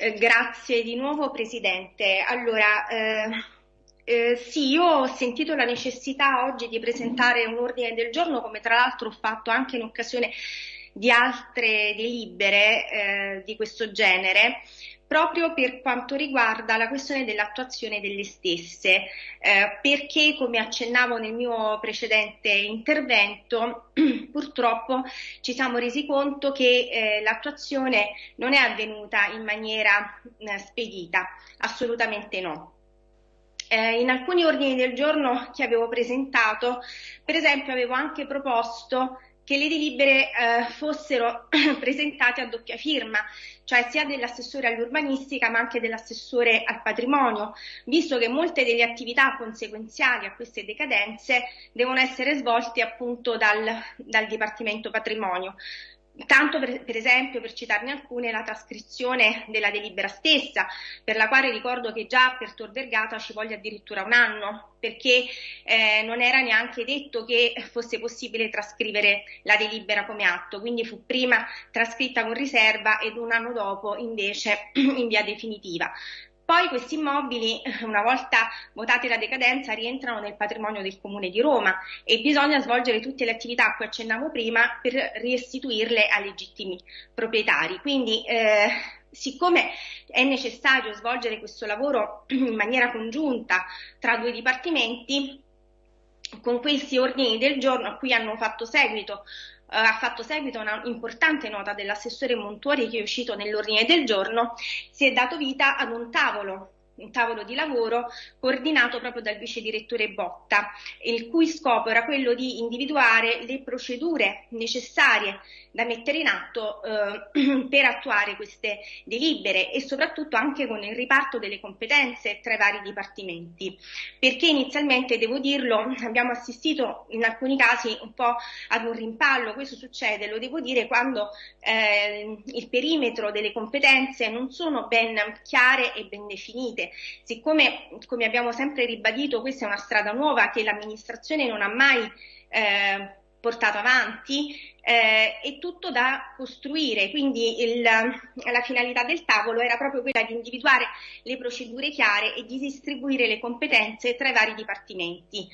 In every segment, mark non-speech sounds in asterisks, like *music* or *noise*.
Eh, grazie di nuovo Presidente. Allora, eh, eh, sì, io ho sentito la necessità oggi di presentare un ordine del giorno, come tra l'altro ho fatto anche in occasione di altre delibere eh, di questo genere, proprio per quanto riguarda la questione dell'attuazione delle stesse, eh, perché come accennavo nel mio precedente intervento, *clears throat* purtroppo ci siamo resi conto che eh, l'attuazione non è avvenuta in maniera eh, spedita, assolutamente no. Eh, in alcuni ordini del giorno che avevo presentato, per esempio, avevo anche proposto che le delibere eh, fossero *clears throat* presentate a doppia firma, cioè sia dell'assessore all'urbanistica ma anche dell'assessore al patrimonio, visto che molte delle attività conseguenziali a queste decadenze devono essere svolte appunto dal, dal Dipartimento Patrimonio. Tanto per, per, esempio, per citarne alcune, la trascrizione della delibera stessa, per la quale ricordo che già per Tor Vergata ci voglia addirittura un anno, perché eh, non era neanche detto che fosse possibile trascrivere la delibera come atto, quindi fu prima trascritta con riserva ed un anno dopo invece *clears throat* in via definitiva. Poi questi immobili, *laughs* una volta votati la decadenza, rientrano nel patrimonio del Comune di Roma e bisogna svolgere tutte le attività a cui accennavo prima per restituirle ai legittimi proprietari. Quindi, eh, siccome è necessario svolgere questo lavoro *clears throat* in maniera congiunta tra due dipartimenti, con questi ordini del giorno a cui hanno fatto seguito ha fatto seguito a una importante nota dell'assessore Montuori che è uscito nell'ordine del giorno, si è dato vita ad un tavolo un tavolo di lavoro coordinato proprio dal vice direttore Botta, il cui scopo era quello di individuare le procedure necessarie da mettere in atto eh, *clears throat* per attuare queste delibere e soprattutto anche con il riparto delle competenze tra i vari dipartimenti. Perché inizialmente, devo dirlo, abbiamo assistito in alcuni casi un po' ad un rimpallo, questo succede, lo devo dire, quando eh, il perimetro delle competenze non sono ben chiare e ben definite. Siccome, come abbiamo sempre ribadito, questa è una strada nuova che l'amministrazione non ha mai eh, portato avanti, eh, è tutto da costruire, quindi il, la finalità del tavolo era proprio quella di individuare le procedure chiare e di distribuire le competenze tra i vari dipartimenti.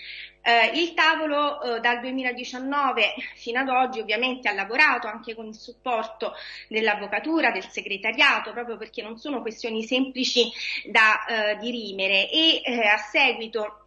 Eh, il tavolo eh, dal 2019 fino ad oggi ovviamente ha lavorato anche con il supporto dell'avvocatura, del segretariato, proprio perché non sono questioni semplici da eh, dirimere e eh, a seguito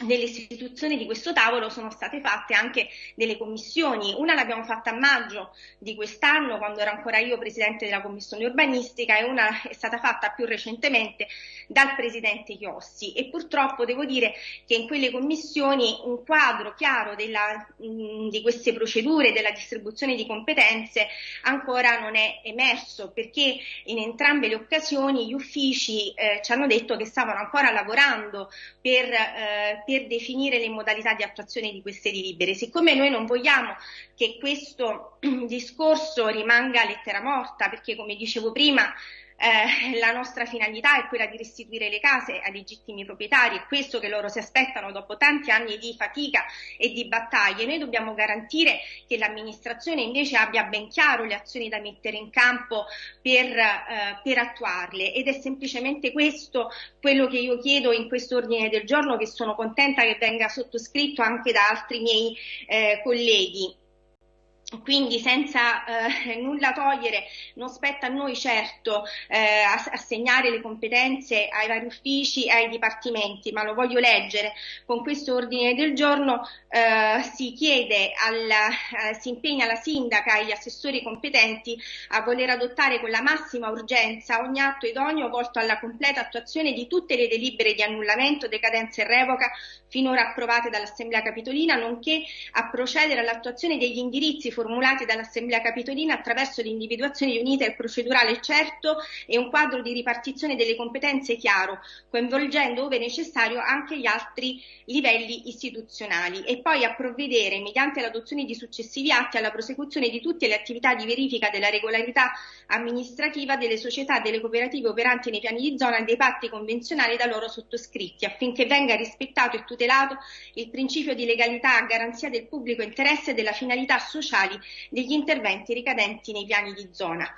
nell'istituzione di questo tavolo sono state fatte anche delle commissioni, una l'abbiamo fatta a maggio di quest'anno quando ero ancora io presidente della commissione urbanistica e una è stata fatta più recentemente dal presidente Chiossi. E purtroppo devo dire che in quelle commissioni un quadro chiaro della, mh, di queste procedure, della distribuzione di competenze ancora non è emerso perché in entrambe le occasioni gli uffici eh, ci hanno detto che stavano ancora lavorando per eh, per definire le modalità di attuazione di queste delibere. Siccome noi non vogliamo che questo *clears throat* discorso rimanga lettera morta, perché come dicevo prima eh, la nostra finalità è quella di restituire le case ai legittimi proprietari, è questo che loro si aspettano dopo tanti anni di fatica e di battaglie. Noi dobbiamo garantire che l'amministrazione invece abbia ben chiaro le azioni da mettere in campo per, eh, per attuarle ed è semplicemente questo quello che io chiedo in questo ordine del giorno che sono contenta che venga sottoscritto anche da altri miei eh, colleghi quindi senza eh, *laughs* nulla togliere, non spetta a noi certo eh, assegnare le competenze ai vari uffici e ai dipartimenti, ma lo voglio leggere. Con questo ordine del giorno eh, si chiede, alla, eh, si impegna la sindaca e gli assessori competenti a voler adottare con la massima urgenza ogni atto idoneo volto alla completa attuazione di tutte le delibere di annullamento, decadenza e revoca finora approvate dall'Assemblea Capitolina, nonché a procedere all'attuazione degli indirizzi formulati dall'Assemblea Capitolina attraverso l'individuazione di un iter procedurale certo e un quadro di ripartizione delle competenze chiaro, coinvolgendo ove necessario anche gli altri livelli istituzionali e poi a provvedere mediante l'adozione di successivi atti alla prosecuzione di tutte le attività di verifica della regolarità amministrativa delle società e delle cooperative operanti nei piani di zona e dei patti convenzionali da loro sottoscritti affinché venga rispettato e tutelato il principio di legalità a garanzia del pubblico interesse e della finalità sociali degli interventi ricadenti nei piani di zona.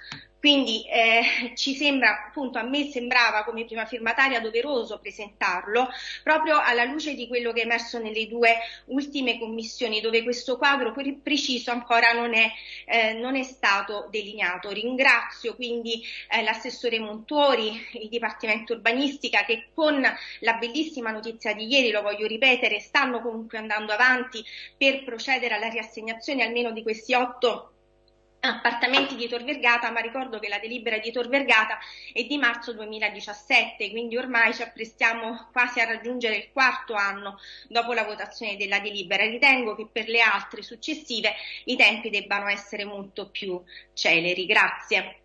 Quindi eh, ci sembra, appunto, a me sembrava come prima firmataria doveroso presentarlo proprio alla luce di quello che è emerso nelle due ultime commissioni, dove questo quadro preciso ancora non è, eh, non è stato delineato. Ringrazio quindi eh, l'assessore Montuori, il Dipartimento Urbanistica che con la bellissima notizia di ieri, lo voglio ripetere, stanno comunque andando avanti per procedere alla riassegnazione almeno di questi otto appartamenti di Tor Vergata, ma ricordo che la delibera di Tor Vergata è di marzo 2017, quindi ormai ci apprestiamo quasi a raggiungere il quarto anno dopo la votazione della delibera. Ritengo che per le altre successive i tempi debbano essere molto più celeri. Grazie.